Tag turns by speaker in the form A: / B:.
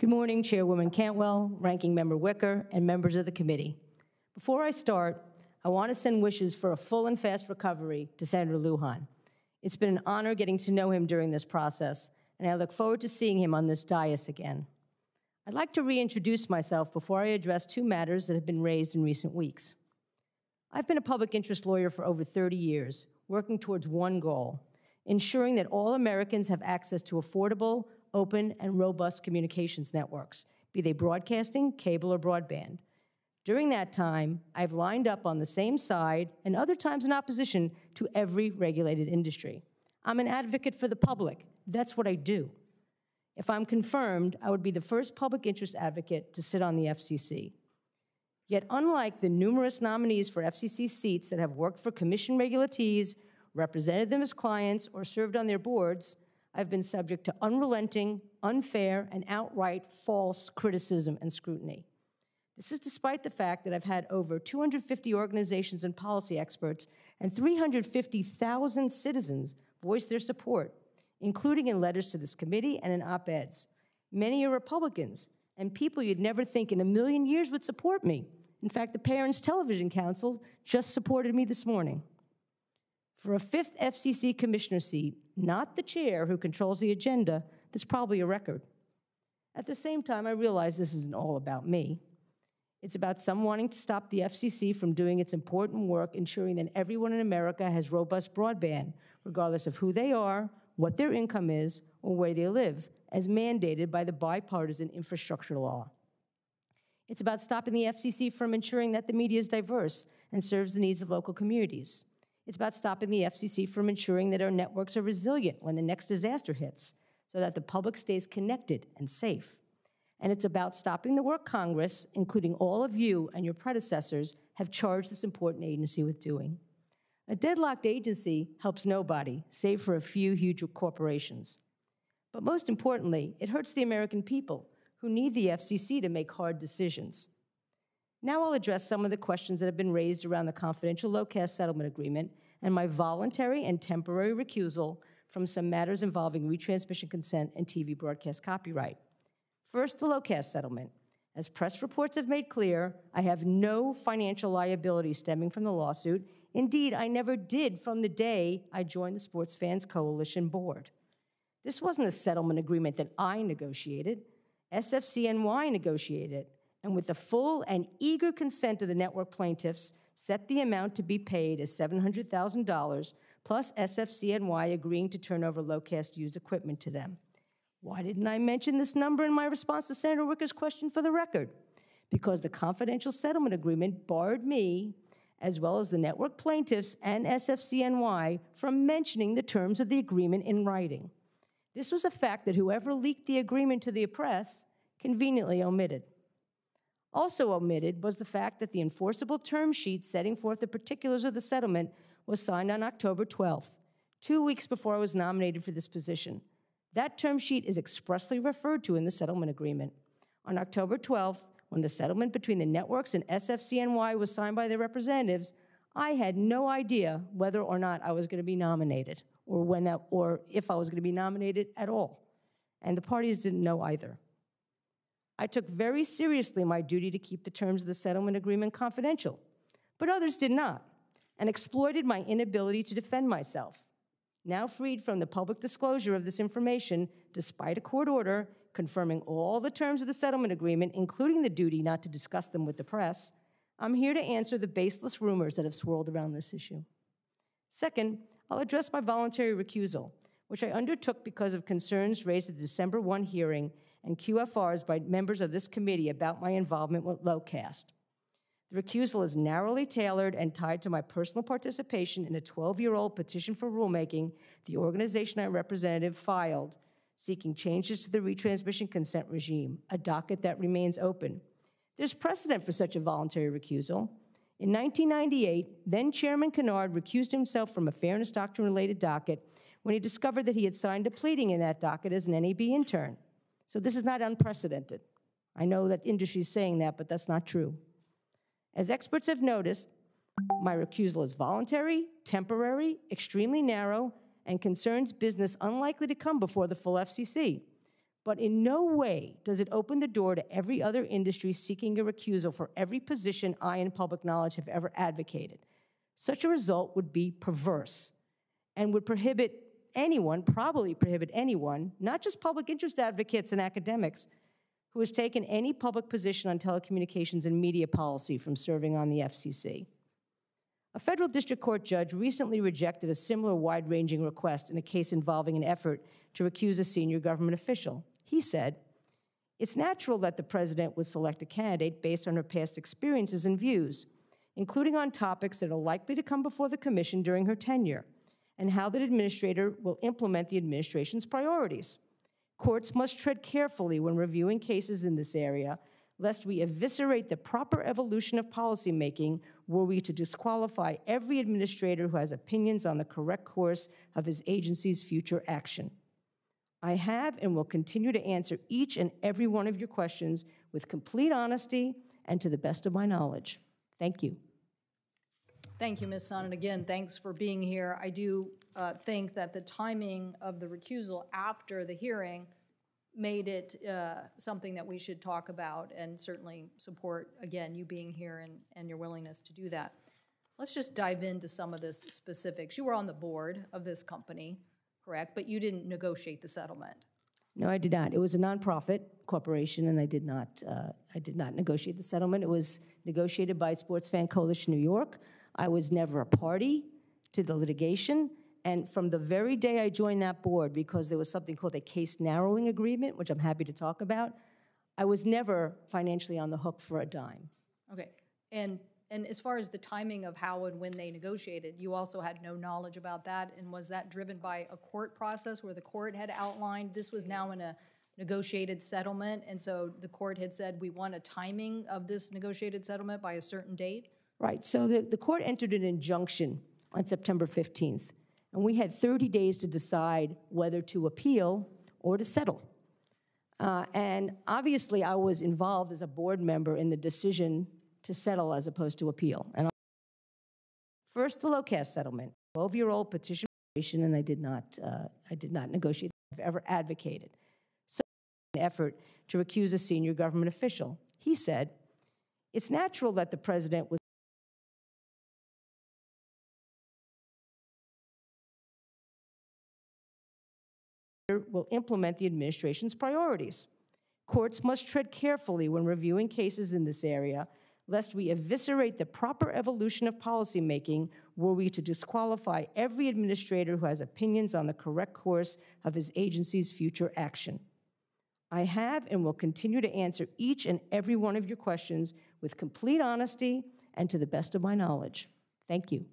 A: Good morning, Chairwoman Cantwell, Ranking Member Wicker, and members of the committee. Before I start, I want to send wishes for a full and fast recovery to Senator Lujan. It's been an honor getting to know him during this process, and I look forward to seeing him on this dais again. I'd like to reintroduce myself before I address two matters that have been raised in recent weeks. I've been a public interest lawyer for over 30 years, working towards one goal ensuring that all Americans have access to affordable, open, and robust communications networks, be they broadcasting, cable, or broadband. During that time, I've lined up on the same side and other times in opposition to every regulated industry. I'm an advocate for the public. That's what I do. If I'm confirmed, I would be the first public interest advocate to sit on the FCC. Yet, unlike the numerous nominees for FCC seats that have worked for commission regulatees, represented them as clients, or served on their boards, I've been subject to unrelenting, unfair, and outright false criticism and scrutiny. This is despite the fact that I've had over 250 organizations and policy experts and 350,000 citizens voice their support, including in letters to this committee and in op eds. Many are Republicans and people you'd never think in a million years would support me. In fact, the Parents Television Council just supported me this morning. For a fifth FCC commissioner seat, not the chair who controls the agenda, that's probably a record. At the same time, I realize this isn't all about me. It's about some wanting to stop the FCC from doing its important work ensuring that everyone in America has robust broadband, regardless of who they are, what their income is, or where they live, as mandated by the bipartisan infrastructure law. It's about stopping the FCC from ensuring that the media is diverse and serves the needs of local communities. It's about stopping the FCC from ensuring that our networks are resilient when the next disaster hits so that the public stays connected and safe. And it's about stopping the work Congress, including all of you and your predecessors, have charged this important agency with doing. A deadlocked agency helps nobody, save for a few huge corporations. But most importantly, it hurts the American people who need the FCC to make hard decisions. Now I'll address some of the questions that have been raised around the confidential Locast settlement agreement and my voluntary and temporary recusal from some matters involving retransmission consent and TV broadcast copyright. First, the Locast settlement. As press reports have made clear, I have no financial liability stemming from the lawsuit. Indeed, I never did from the day I joined the Sports Fans Coalition board. This wasn't a settlement agreement that I negotiated. SFCNY negotiated it and with the full and eager consent of the network plaintiffs, set the amount to be paid as $700,000, plus SFCNY agreeing to turn over Locast used equipment to them. Why didn't I mention this number in my response to Senator Wicker's question for the record? Because the confidential settlement agreement barred me, as well as the network plaintiffs and SFCNY, from mentioning the terms of the agreement in writing. This was a fact that whoever leaked the agreement to the press conveniently omitted. Also omitted was the fact that the enforceable term sheet setting forth the particulars of the settlement was signed on October 12th, two weeks before I was nominated for this position. That term sheet is expressly referred to in the settlement agreement. On October 12th, when the settlement between the networks and SFCNY was signed by their representatives, I had no idea whether or not I was going to be nominated or when that or if I was going to be nominated at all. And the parties didn't know either. I took very seriously my duty to keep the terms of the settlement agreement confidential, but others did not, and exploited my inability to defend myself. Now freed from the public disclosure of this information, despite a court order confirming all the terms of the settlement agreement, including the duty not to discuss them with the press, I'm here to answer the baseless rumors that have swirled around this issue. Second, I'll address my voluntary recusal, which I undertook because of concerns raised at the December 1 hearing and QFRs by members of this committee about my involvement with Locast. The recusal is narrowly tailored and tied to my personal participation in a 12 year old petition for rulemaking the organization I represented filed seeking changes to the retransmission consent regime, a docket that remains open. There's precedent for such a voluntary recusal. In 1998, then Chairman Kennard recused himself from a fairness doctrine related docket when he discovered that he had signed a pleading in that docket as an NAB intern. So this is not unprecedented. I know that industry is saying that, but that's not true. As experts have noticed, my recusal is voluntary, temporary, extremely narrow, and concerns business unlikely to come before the full FCC. but in no way does it open the door to every other industry seeking a recusal for every position I, in public knowledge, have ever advocated. Such a result would be perverse and would prohibit anyone, probably prohibit anyone, not just public interest advocates and academics, who has taken any public position on telecommunications and media policy from serving on the FCC. A federal district court judge recently rejected a similar wide ranging request in a case involving an effort to recuse a senior government official. He said, It's natural that the president would select a candidate based on her past experiences and views, including on topics that are likely to come before the commission during her tenure, and how the administrator will implement the administration's priorities. Courts must tread carefully when reviewing cases in this area, lest we eviscerate the proper evolution of policymaking were we to disqualify every administrator who has opinions on the correct course of his agency's future action. I have and will continue to answer each and every one of your questions with complete honesty and to the best of my knowledge. Thank you.
B: Thank you, Ms. Sohn, and again, thanks for being here. I do uh, think that the timing of the recusal after the hearing made it uh, something that we should talk about and certainly support, again, you being here and, and your willingness to do that. Let's just dive into some of this specifics. You were on the board of this company, correct? But you didn't negotiate the settlement.
A: No, I did not. It was a nonprofit corporation, and I did not. Uh, I did not negotiate the settlement. It was negotiated by Sports Fan Coalition New York. I was never a party to the litigation, and from the very day I joined that board, because there was something called a case narrowing agreement, which I'm happy to talk about, I was never financially on the hook for a dime.
B: Okay, and, and as far as the timing of how and when they negotiated, you also had no knowledge about that? And was that driven by a court process where the court had outlined this was now in a negotiated settlement? And so the court had said, we want a timing of this negotiated settlement by a certain date?
A: Right, so the, the court entered an injunction on September 15th, and we had 30 days to decide whether to appeal or to settle. Uh, and obviously, I was involved as a board member in the decision to settle as opposed to appeal. And first, the Locast settlement, 12-year-old petition, and I did not, uh, I did not negotiate. I've ever advocated. So, an effort to recuse a senior government official. He said, "It's natural that the president was." Will implement the administration's priorities. Courts must tread carefully when reviewing cases in this area, lest we eviscerate the proper evolution of policymaking were we to disqualify every administrator who has opinions on the correct course of his agency's future action. I have and will continue to answer each and every one of your questions with complete honesty and to the best of my knowledge. Thank you.